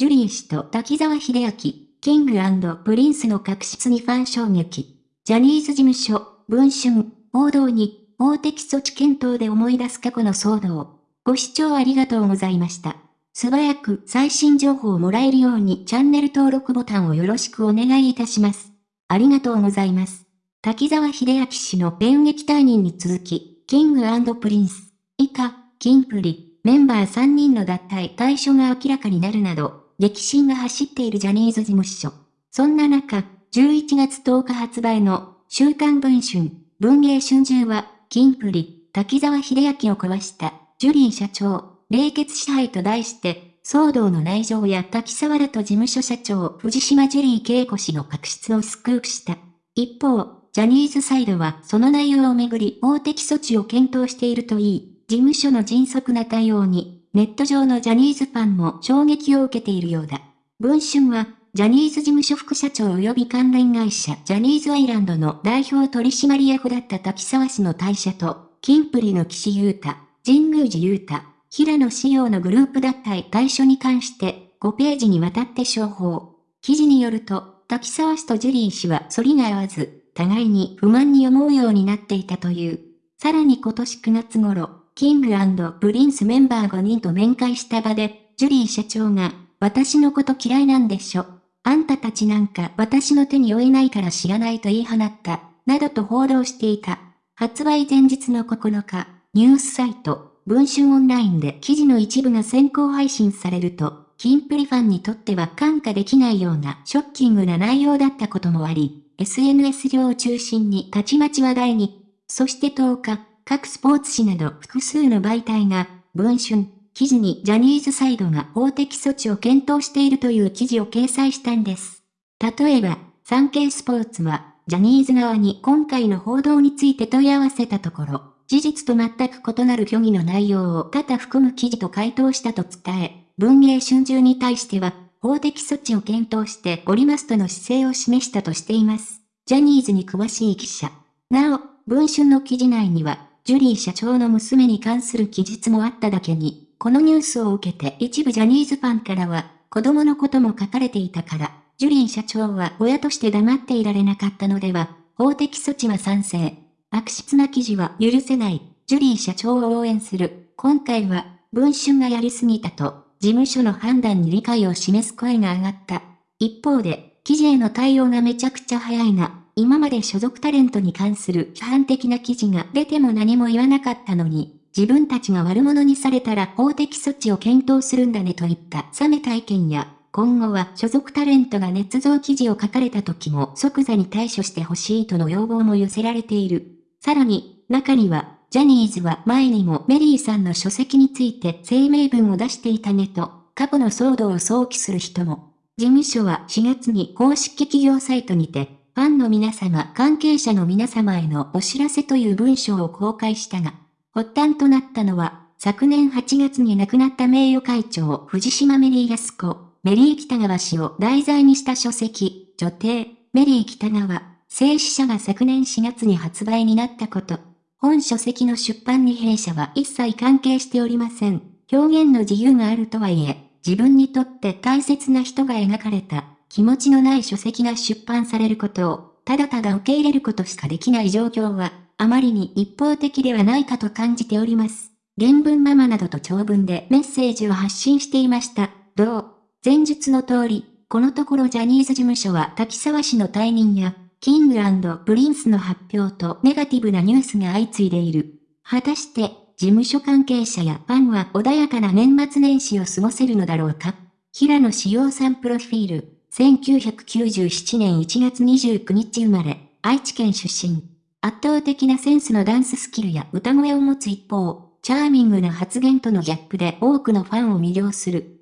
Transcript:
ジュリー氏と滝沢秀明、キングプリンスの確執にファン衝撃。ジャニーズ事務所、文春、報道に、法的措置検討で思い出す過去の騒動。ご視聴ありがとうございました。素早く最新情報をもらえるようにチャンネル登録ボタンをよろしくお願いいたします。ありがとうございます。滝沢秀明氏の電撃退任に続き、キングプリンス、以下、キンプリ、メンバー3人の脱退退所が明らかになるなど、激震が走っているジャニーズ事務所。そんな中、11月10日発売の週刊文春、文芸春秋は、キンプリ、滝沢秀明を壊したジュリー社長、冷血支配と題して、騒動の内情や滝沢らと事務所社長藤島ジュリー恵子氏の確執をスクープした。一方、ジャニーズサイドはその内容をめぐり法的措置を検討しているといい、事務所の迅速な対応に、ネット上のジャニーズファンも衝撃を受けているようだ。文春は、ジャニーズ事務所副社長及び関連会社ジャニーズアイランドの代表取締役だった滝沢氏の退社と、キンプリの岸優太、神宮寺優太、平野紫耀のグループ脱退退所に関して5ページにわたって詳報。記事によると、滝沢氏とジュリー氏は反りが合わず、互いに不満に思うようになっていたという。さらに今年9月頃、キングプリンスメンバー5人と面会した場で、ジュリー社長が、私のこと嫌いなんでしょ。あんたたちなんか私の手に負えないから知らないと言い放った、などと報道していた。発売前日の9日、ニュースサイト、文春オンラインで記事の一部が先行配信されると、キンプリファンにとっては感化できないようなショッキングな内容だったこともあり、SNS 上を中心にたちまち話題に、そして10日、各スポーツ紙など複数の媒体が、文春、記事にジャニーズサイドが法的措置を検討しているという記事を掲載したんです。例えば、産経スポーツは、ジャニーズ側に今回の報道について問い合わせたところ、事実と全く異なる虚偽の内容を多々含む記事と回答したと伝え、文芸春秋に対しては、法的措置を検討しておりますとの姿勢を示したとしています。ジャニーズに詳しい記者。なお、文春の記事内には、ジュリー社長の娘に関する記述もあっただけに、このニュースを受けて一部ジャニーズファンからは、子供のことも書かれていたから、ジュリー社長は親として黙っていられなかったのでは、法的措置は賛成。悪質な記事は許せない。ジュリー社長を応援する。今回は、文春がやりすぎたと、事務所の判断に理解を示す声が上がった。一方で、記事への対応がめちゃくちゃ早いな。今まで所属タレントに関する批判的な記事が出ても何も言わなかったのに、自分たちが悪者にされたら法的措置を検討するんだねといった冷めた意見や、今後は所属タレントが捏造記事を書かれた時も即座に対処してほしいとの要望も寄せられている。さらに、中には、ジャニーズは前にもメリーさんの書籍について声明文を出していたねと、過去の騒動を想起する人も。事務所は4月に公式企業サイトにて、ファンの皆様、関係者の皆様へのお知らせという文章を公開したが、発端となったのは、昨年8月に亡くなった名誉会長藤島メリー安子、メリー北川氏を題材にした書籍、女帝、メリー北川、静止者が昨年4月に発売になったこと。本書籍の出版に弊社は一切関係しておりません。表現の自由があるとはいえ、自分にとって大切な人が描かれた気持ちのない書籍が出版されることを、ただただ受け入れることしかできない状況は、あまりに一方的ではないかと感じております。原文ママなどと長文でメッセージを発信していました。どう前述の通り、このところジャニーズ事務所は滝沢氏の退任や、キングプリンスの発表とネガティブなニュースが相次いでいる。果たして、事務所関係者やファンは穏やかな年末年始を過ごせるのだろうか平野紫耀さんプロフィール、1997年1月29日生まれ、愛知県出身。圧倒的なセンスのダンススキルや歌声を持つ一方、チャーミングな発言とのギャップで多くのファンを魅了する。